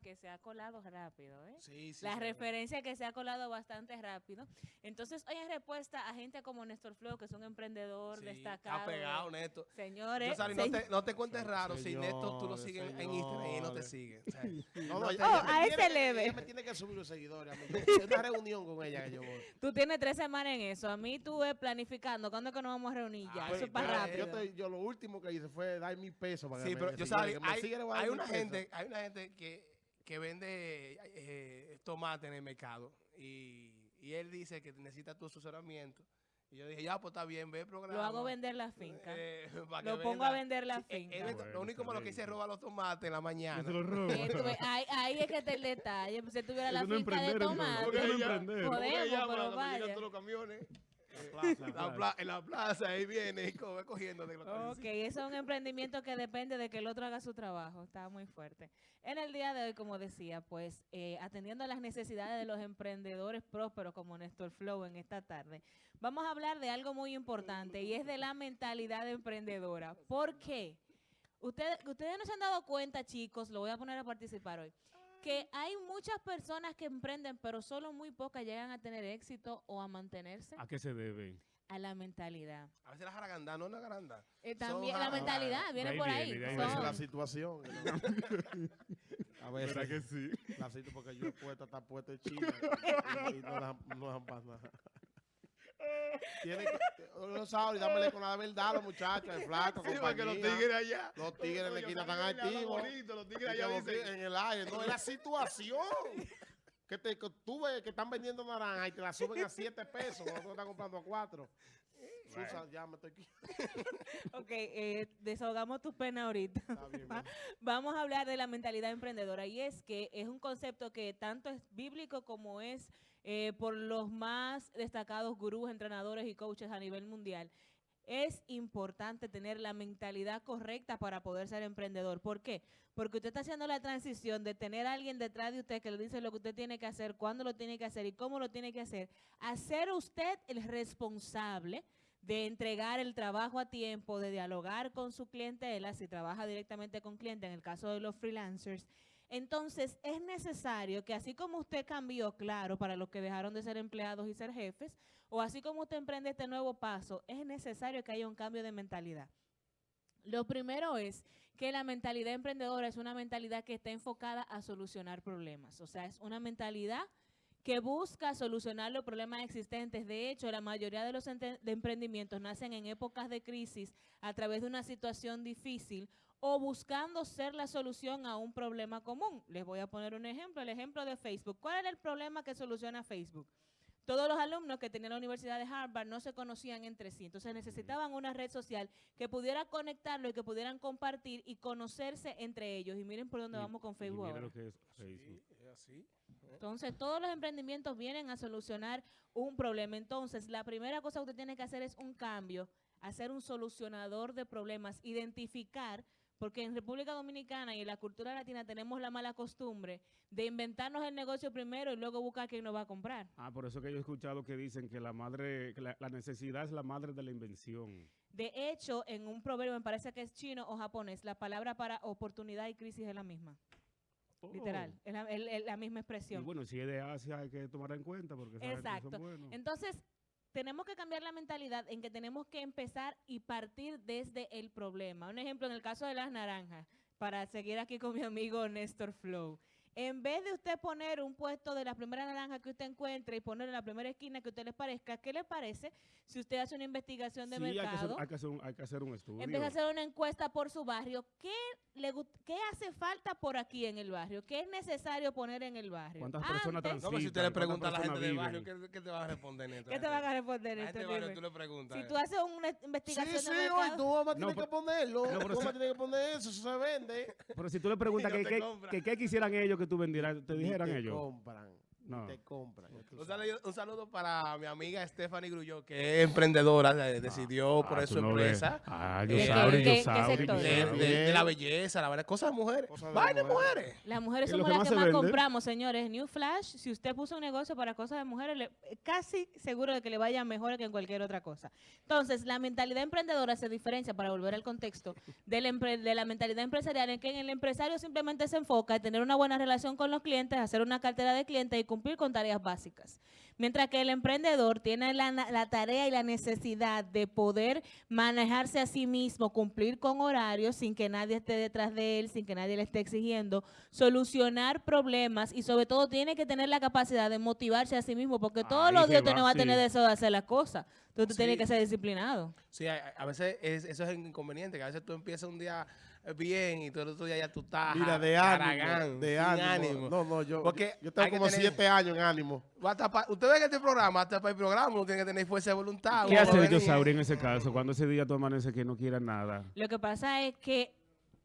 que se ha colado rápido, ¿eh? Sí, sí. la sí. referencia que se ha colado bastante rápido. Entonces, hoy en respuesta a gente como Néstor Flow, que es un emprendedor Sí, destacado. Ha pegado, Neto. Señores, Yo, Sari, no, te, no te cuentes raro si Neto tú lo sigues en Instagram y no te sigue. O sea, No, no, Oh, a ese leve. Ella me tiene que subir los seguidores. Es una reunión con ella que yo voy. tú tienes tres semanas en eso. A mí tú ves planificando. ¿Cuándo es que nos vamos a reunir ya? Ah, eso es para rápido. Yo, te- yo lo último que hice fue dar mi peso para Sí, que me- pero me yo me hay, hay una gente, hay una gente que, que vende eh, tomate en el mercado y, y él dice que necesita tu asesoramiento. Y yo dije, ya, pues está bien, ve el programa. Lo hago vender la finca. Eh, Lo pongo venda. a vender la Sí, eh, finca. él es- Bueno, lo único malo que se roba los tomates en la mañana. Se ahí, ahí es que está el detalle. Pues, Si tuviera la finca de tomate, Eso no es Ella- emprender. ¿cómo que Podemos, pero vaya. todos los camiones? La plaza. La pla- en la plaza, ahí viene y co- cogiendo de los Ok, eso es un emprendimiento que depende de que el otro haga su trabajo. Está muy fuerte. En el día de hoy, como decía, pues eh, atendiendo a las necesidades de los emprendedores prósperos como Néstor Flow en esta tarde, vamos a hablar de algo muy importante y es de la mentalidad emprendedora. ¿Por qué? Ustedes, ustedes no se han dado cuenta, chicos, lo voy a poner a participar hoy, que hay muchas personas que emprenden, pero solo muy pocas llegan a tener éxito o a mantenerse ¿A qué se debe? a la mentalidad. A veces la jaraganda, no es una garanda. Eh, Son también la mentalidad viene De ahí por viene, ahí. Son- la situación. no- A veces. ¿Verdad que sí? La cito porque yo he puesto, está puesto en China y, y no dejan, no dejan pasar nada. Tiene que, no sabe, dámele con la verdad a los muchachos, el flaco, Sí, porque los tigres allá. Los tigres en la Oye, esquina los están tigres hablan activos. Los tigres allá que los dicen. tigres en el aire. No, es la situación. Que, te, que tú ves que están vendiendo naranja y te la suben a 7 pesos tú estás comprando a 4. Susan, ya me estoy aquí. Ok, eh, desahogamos tus penas ahorita. Está bien, bien. Vamos a hablar de la mentalidad emprendedora y es que es un concepto que tanto es bíblico como es eh, por los más destacados gurús, entrenadores y coaches a nivel mundial. Es importante tener la mentalidad correcta para poder ser emprendedor. ¿Por qué? Porque usted está haciendo la transición de tener a alguien detrás de usted que le dice lo que usted tiene que hacer, cuándo lo tiene que hacer y cómo lo tiene que hacer, a usted el responsable de entregar el trabajo a tiempo, de dialogar con su clientela, si trabaja directamente con cliente, en el caso de los freelancers. Entonces, es necesario que así como usted cambió, claro, para los que dejaron de ser empleados y ser jefes, o así como usted emprende este nuevo paso, es necesario que haya un cambio de mentalidad. Lo primero es que la mentalidad emprendedora es una mentalidad que está enfocada a solucionar problemas. O sea, es una mentalidad que busca solucionar los problemas existentes. De hecho, la mayoría de los emprendimientos nacen en épocas de crisis a través de una situación difícil o buscando ser la solución a un problema común. Les voy a poner un ejemplo, el ejemplo de Facebook. ¿Cuál era el problema que soluciona Facebook? Todos los alumnos que tenían la Universidad de Harvard no se conocían entre sí, entonces necesitaban una red social que pudiera conectarlo y que pudieran compartir y conocerse entre ellos. Y miren por dónde Y- vamos con y Facebook mira ahora. lo que es Facebook. Sí, es así. Entonces, todos los emprendimientos vienen a solucionar un problema. Entonces, la primera cosa que usted tiene que hacer es un cambio, hacer un solucionador de problemas, identificar, porque en República Dominicana y en la cultura latina tenemos la mala costumbre de inventarnos el negocio primero y luego buscar quién nos va a comprar. Ah, por eso que yo he escuchado que dicen que la madre, que la, la necesidad es la madre de la invención. De hecho, en un proverbio, me parece que es chino o japonés, la palabra para oportunidad y crisis es la misma. Oh. Literal, es la, es- es la misma Y expresión. bueno, si es de Asia hay que tomarla en cuenta porque Exacto. son. Entonces, tenemos que cambiar la mentalidad en que tenemos que empezar y partir desde el problema. Un ejemplo, en el caso de las naranjas, para seguir aquí con mi amigo Néstor Flow. En vez de usted poner un puesto de la primera naranja que usted encuentre y ponerlo en la primera esquina que usted le parezca, ¿qué le parece si usted hace una investigación de sí, hay que, hacer, mercado? hay, que hacer un, hay que hacer un estudio. Empieza a hacer una encuesta por su barrio. ¿Qué, le, ¿Qué hace falta por aquí en el barrio? ¿Qué es necesario poner en el barrio? ¿Cuántas personas Antes- trans- No, pero si usted le pregunta a la ¿cuántas gente del barrio, ¿qué, qué te va a responder, Neto? ¿Qué te van a responder, barrio, Dime. tú le preguntas. Si tú haces una investigación Sí, de sí, mercado, hoy tú vas a No, tener que ponerlo. No, tú vas si- a tener que poner eso, eso se vende. Pero si tú le preguntas que qué quisieran ellos que tú vendieras, te dijeran ellos. compran. No. Te compran. Un saludo, un saludo para mi amiga Stephanie Grulló, que es emprendedora, eh, decidió Ah, poner tú su no ves. empresa Ah, ¿De Yosauri, qué- qué- qué Yosauri, sector? de, Yosauri. de- de la belleza, la verdad, cosas de mujeres. De Vaina de mujeres. mujeres. Las mujeres somos las que más compramos, señores. New Flash, si usted puso un negocio para cosas de mujeres, le- casi seguro de que le vaya mejor que en cualquier otra cosa. Entonces, la mentalidad emprendedora se diferencia, para volver al contexto, de la, empre- de la mentalidad empresarial en que el empresario simplemente se enfoca en tener una buena relación con los clientes, hacer una cartera de clientes y cumplir con tareas básicas. Mientras que el emprendedor tiene la, la tarea y la necesidad de poder manejarse a sí mismo, cumplir con horarios sin que nadie esté detrás de él, sin que nadie le esté exigiendo, solucionar problemas y sobre todo tiene que tener la capacidad de motivarse a sí mismo porque todos Ahí los días usted no va a tener deseo de hacer las cosas. Entonces tú tienes que ser disciplinado. Sí, a, a veces es- eso es inconveniente, que a veces tú empiezas un día bien y todo el otro día ya tú estás Mira, de caragán, ánimo. De ánimo. ánimo. No, no, yo, Porque yo, yo tengo como tener- siete años en ánimo. Hasta pa- Usted ve que este programa, hasta para el programa, uno tiene que tener fuerza de voluntad. ¿Qué hace venir. Yosauri en ese caso? Cuando ese día tú amaneces que no quieras nada. Lo que pasa es que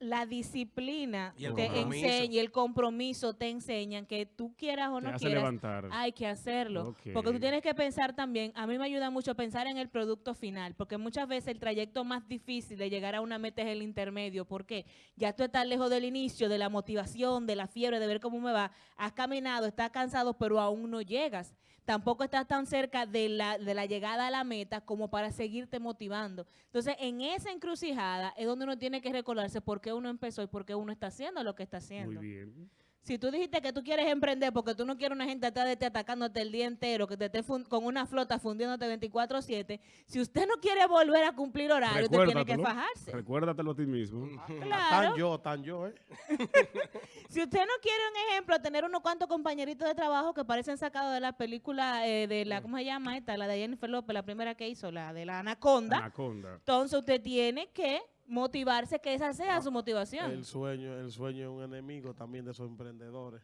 la disciplina te compromiso. enseña y el compromiso te enseñan que tú quieras o no hace quieras, levantar. hay que hacerlo. Porque tú tienes que pensar también, a mí me ayuda mucho pensar en el producto final, porque muchas veces el trayecto más difícil de llegar a una meta es el intermedio. ¿Por qué? Ya tú estás lejos del inicio, de la motivación, de la fiebre, de ver cómo me va. Has caminado, estás cansado, pero aún no llegas. Tampoco estás tan cerca de la, de la llegada a la meta como para seguirte motivando. Entonces, en esa encrucijada es donde uno tiene que recordarse por qué uno empezó y por qué uno está haciendo lo que está haciendo. Muy bien. Si tú dijiste que tú quieres emprender porque tú no quieres una gente atrás de ti atacándote el día entero, que te esté con una flota fundiéndote 24-7, si usted no quiere volver a cumplir horario, usted tiene que fajarse. Recuérdatelo a ti mismo. Claro. Tan yo, tan yo, ¿eh? Si usted no quiere un ejemplo, tener unos cuantos compañeritos de trabajo que parecen sacados de la película eh, de la, ¿cómo se llama esta? La de Jennifer López, la primera que hizo, la de la Anaconda. Anaconda. Entonces usted tiene que motivarse, que esa sea su motivación. El sueño, el sueño es un enemigo también de esos emprendedores.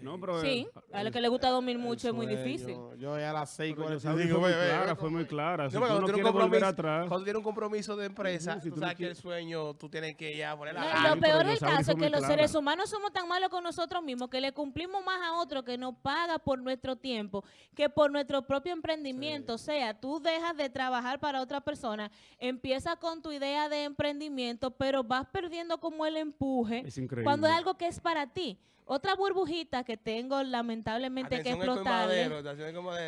No, pero, Sí, eh, a los que le gusta dormir El mucho es muy difícil. Yo ya a las seis pero cuarenta y Yosauri cinco, fue muy clara, fue muy clara. Si No, tú cuando no tiene un quieres volver compromiso- atrás, Cuando tienes un compromiso de empresa, si tú tú que el sueño tú tienes que ya poner la No, lo peor del caso es que los clara. seres humanos somos tan malos con nosotros mismos que le cumplimos más a otro que nos paga por nuestro tiempo que por nuestro propio emprendimiento. O sea, tú dejas de trabajar para otra persona, empiezas con tu idea de emprendimiento, pero vas perdiendo como el empuje es cuando es algo que es para ti. Otra burbujita que tengo lamentablemente que Atención colmadero.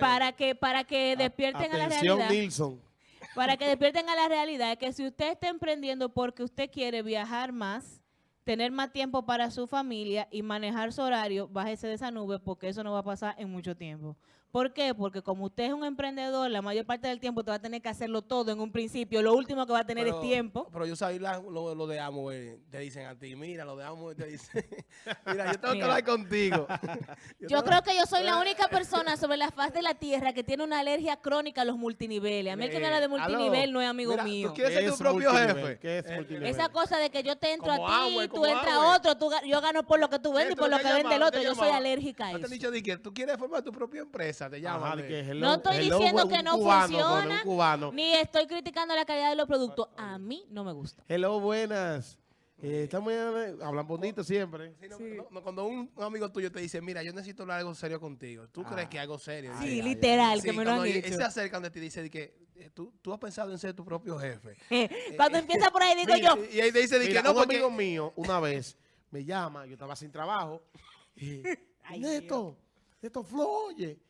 para que para que despierten a la realidad Nilsson. para que despierten a la realidad que si usted está emprendiendo porque usted quiere viajar más, tener más tiempo para su familia y manejar su horario, bájese de esa nube porque eso no va a pasar en mucho tiempo. ¿Por qué? Porque como usted es un emprendedor, la mayor parte del tiempo te va a tener que hacerlo todo en un principio. Lo último que va a tener Pero- es tiempo. Pero yo sabía la- lo, lo de Amway, te dicen a ti, mira, lo de Amway te dicen, mira, yo tengo que Mira. hablar contigo. Yo tengo- creo que yo soy la única persona sobre la faz de la tierra que tiene una alergia crónica a los multiniveles. A mí el que me habla de Eh, aló, multinivel no es amigo mira, mío. ¿Tú quieres ¿Qué ser tu propio jefe? ¿Qué es Eh, multinivel? Esa cosa de que yo te entro Como a ti, tú entras a otro, tú yo gano por lo que tú vendes y por lo que vende el otro. Yo soy alérgica a No te han eso. dicho de que tú quieres formar tu propia empresa, te de de- hello- No estoy hello, diciendo que no cubano, funciona, cubano. Ni estoy criticando la calidad de los productos. A mí no me gusta. Hello, buenas. Eh, estamos hablan bonito siempre. Sí, no, no, no, cuando un, un amigo tuyo te dice, mira, yo necesito hablar algo serio contigo, ¿tú Ah. crees que algo serio? Sí, Dice, literal, sí, que me lo han dicho. se acerca donde te dice de que eh, tú, tú has pensado en ser tu propio jefe. Cuando empieza por ahí digo Mira, yo, Y ahí te dice de Mira, que no, un porque... amigo mío una vez me llama, yo estaba sin trabajo. Y, Ay, Neto, Neto Flo, oye,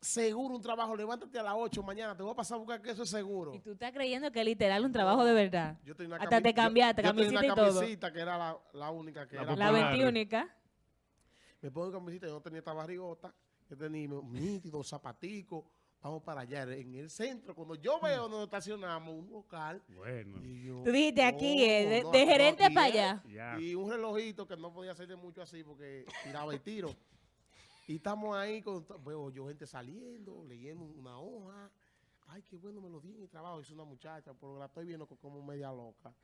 seguro un trabajo, levántate a las 8 mañana, te voy a pasar a buscar que eso es seguro. y tú estás creyendo que es literal un trabajo de verdad. Yo tenía una Hasta te cambiaste, yo, yo tenía y una todo. camisita que era la, la única que La era. La. 21. Me pongo camisita, yo no tenía esta barrigota, yo tenía un nítido, zapaticos, vamos para allá, en el centro. Cuando yo veo donde estacionamos un local, Bueno, y yo, Tú dijiste aquí, eh, de, no, de no, gerente y para allá. ya. Y un relojito que no podía hacer de mucho así porque tiraba el tiro. Y estamos ahí, con, veo yo gente saliendo, leyendo una hoja. Ay, qué bueno me lo di en el trabajo. Es una muchacha, pero la estoy viendo co- como media loca.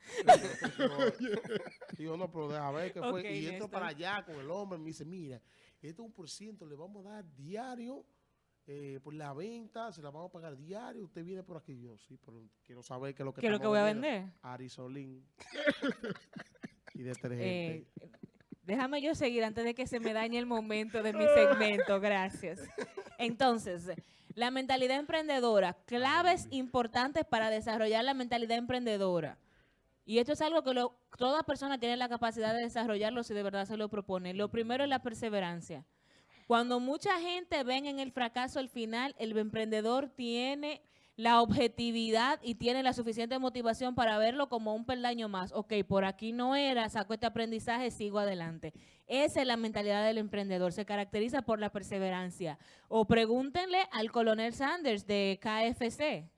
Digo, no, pero deja ver qué fue. Y entro para allá con el hombre. Me dice, mira, esto es un por ciento, le vamos a dar diario eh, por la venta, se la vamos a pagar diario. Usted viene por aquí. Yo, sí, pero quiero saber qué es lo que ¿Qué es lo que voy a vendiendo". vender? Arisolín. y detergente. Eh, Déjame yo seguir antes de que se me dañe el momento de mi segmento. Gracias. Entonces, la mentalidad emprendedora, claves importantes para desarrollar la mentalidad emprendedora. Y esto es algo que lo- toda persona tiene la capacidad de desarrollarlo si de verdad se lo propone. Lo primero es la perseverancia. Cuando mucha gente ven en el fracaso el final, el emprendedor tiene la objetividad y tiene la suficiente motivación para verlo como un peldaño más. Ok, por aquí no era, saco este aprendizaje, sigo adelante. Esa es la mentalidad del emprendedor, se caracteriza por la perseverancia. O pregúntenle al coronel Sanders de KFC,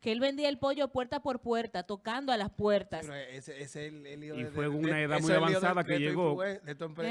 que él vendía el pollo puerta por puerta, tocando a las puertas. Pero ese, ese es el, el Y de- fue de- con una edad muy avanzada de- que llegó. ¿Eh?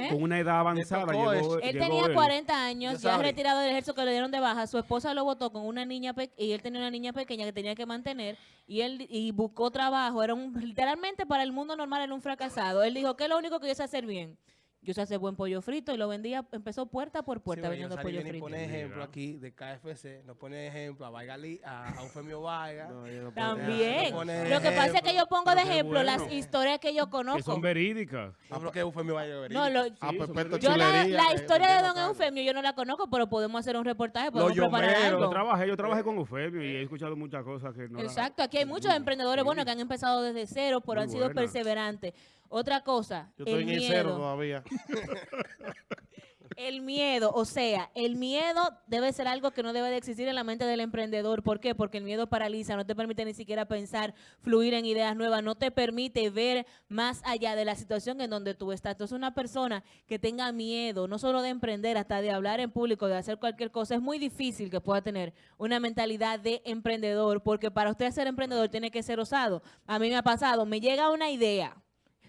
Con una edad avanzada tocó llegó, Él llegó tenía él. 40 años, ya sabía. retirado del ejército que le dieron de baja. Su esposa lo votó con una niña y él tenía una niña pequeña que tenía que mantener y él y buscó trabajo. Era un literalmente para el mundo normal era un fracasado. Él dijo que es lo único que yo sé hacer bien. Yo sé hacer buen pollo frito y lo vendía, empezó puerta por Sí, puerta pero vendiendo pollo frito. pone ejemplo aquí de KFC, nos pone ejemplo a Vaigali, a, a Eufemio Vargas. No, yo no También. No Lo que pasa es que yo pongo Pero de ejemplo las bueno. historias que yo Que conozco. son verídicas. Ah, porque Eufemio Vargas No, lo- A Sí, son Pepeto verídicas. yo la, la eh, historia de Don. Eufemio yo no la conozco, pero podemos hacer un reportaje, podemos Los preparar yomeros, algo. Yo trabajé, yo trabajé con Eufemio y he escuchado muchas cosas que no la- Exacto, aquí hay muchos emprendedores sí. buenos que han empezado desde cero, pero Muy han sido buena. perseverantes. Otra cosa, Yo estoy el en el cero todavía. El miedo, o sea, el miedo debe ser algo que no debe de existir en la mente del emprendedor. ¿Por qué? Porque el miedo paraliza, no te permite ni siquiera pensar, fluir en ideas nuevas, no te permite ver más allá de la situación en donde tú estás. Entonces, una persona que tenga miedo, no solo de emprender, hasta de hablar en público, de hacer cualquier cosa, es muy difícil que pueda tener una mentalidad de emprendedor, porque para usted ser emprendedor tiene que ser osado. A mí me ha pasado, me llega una idea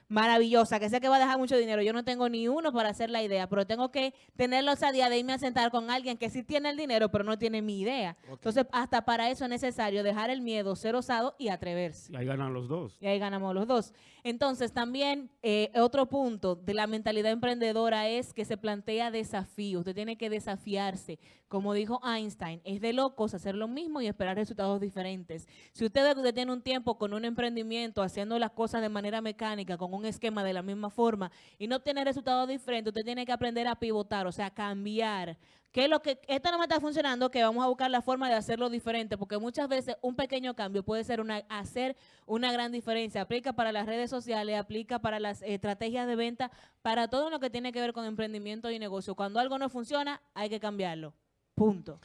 maravillosa, que sé que va a dejar mucho dinero. Yo no tengo ni uno para hacer la idea, pero tengo que tener la osadía de irme a sentar con alguien que sí tiene el dinero, pero no tiene mi idea. Entonces, hasta para eso es necesario dejar el miedo, ser osado y atreverse. Y ahí ganan los dos. Y ahí ganamos los dos. Entonces, también eh, otro punto de la mentalidad emprendedora es que se plantea desafíos. Usted tiene que desafiarse. Como dijo Einstein, es de locos hacer lo mismo y esperar resultados diferentes. Si usted ve que usted tiene un tiempo con un emprendimiento, haciendo las cosas de manera mecánica, con un esquema de la misma forma, y no obtiene resultados diferentes, usted tiene que aprender a pivotar, o sea, cambiar. ¿Qué es lo que esto no me está funcionando? Que vamos a buscar la forma de hacerlo diferente, porque muchas veces un pequeño cambio puede ser una hacer una gran diferencia. Aplica para las redes sociales, aplica para las estrategias de venta, para todo lo que tiene que ver con emprendimiento y negocio. Cuando algo no funciona, hay que cambiarlo. Punto.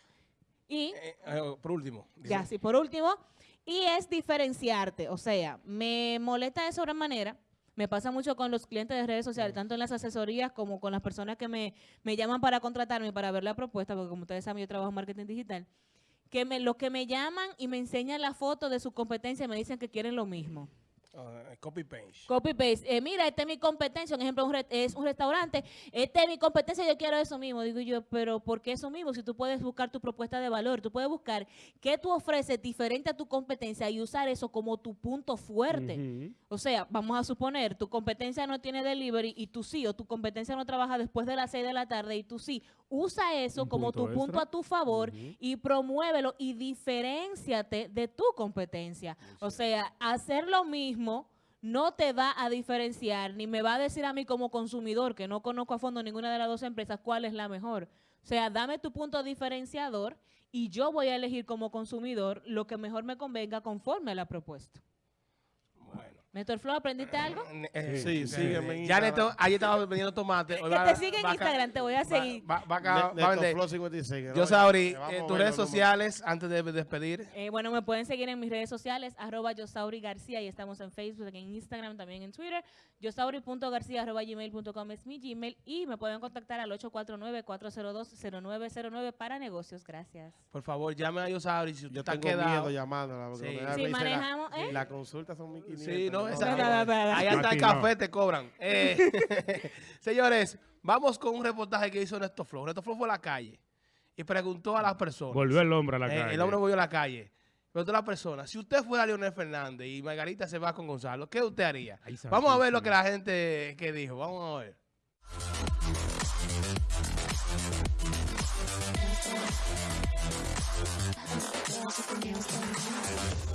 Y Eh, eh, por último. dice- ya, sí, por último, y es diferenciarte. O sea, me molesta de sobremanera. Me pasa mucho con los clientes de redes sociales, tanto en las asesorías como con las personas que me, me llaman para contratarme, para ver la propuesta, porque como ustedes saben, yo trabajo en marketing digital, que me, los que me llaman y me enseñan la foto de su competencia me dicen que quieren lo mismo. Ah, copy paste. Copy paste. Eh, mira, esta es mi competencia. Un ejemplo, un es un restaurante. Esta es mi competencia. Yo quiero eso mismo. Digo yo, pero ¿por qué eso mismo? Si tú puedes buscar tu propuesta de valor, tú puedes buscar qué tú ofreces diferente a tu competencia y usar eso como tu punto fuerte. O sea, vamos a suponer, tu competencia no tiene delivery y tú sí, o tu competencia no trabaja después de las 6 de la tarde y tú sí. Usa eso Un como tu punto a tu favor y promuévelo y diferenciate de tu competencia. O sea, hacer lo mismo no te va a diferenciar, ni me va a decir a mí como consumidor, que no conozco a fondo ninguna de las dos empresas, cuál es la mejor. O sea, dame tu punto diferenciador y yo voy a elegir como consumidor lo que mejor me convenga conforme a la propuesta. Néstor Flo, ¿aprendiste algo? Eh, Sí, eh, sígueme Ya. Neto, ayer estaba vendiendo tomate. hoy Que va- te sigue en va Instagram, te voy a va- seguir. Va, va acá, Ne- va a vender. Flow 56, Yo. Sauri, eh, a tus redes sociales antes de despedir. Eh, bueno, me pueden seguir en mis redes sociales, arroba Yosauri García, y estamos en Facebook, en Instagram, también en Twitter. Yosauri.garcía, arroba gmail.com es mi Gmail, y me pueden contactar al 849-402-0909 para negocios. Gracias. Por favor, llame a Yosauri si usted Yo está tengo quedado. miedo llamándola. porque Sí. la- manejamos, ¿eh? La consulta son 1500. Sí, no, no. Esa, ahí hasta el café te cobran. Eh, señores, vamos con un reportaje que hizo Néstor Flow. Néstor Flow fue a la calle y preguntó a las personas. Volvió el hombre a la eh, calle. El hombre volvió a la calle. Preguntó a las personas, si usted fuera Leonel Fernández y Margarita se va con Gonzalo, ¿qué usted haría? Vamos a ver lo que la gente que dijo. Vamos a ver.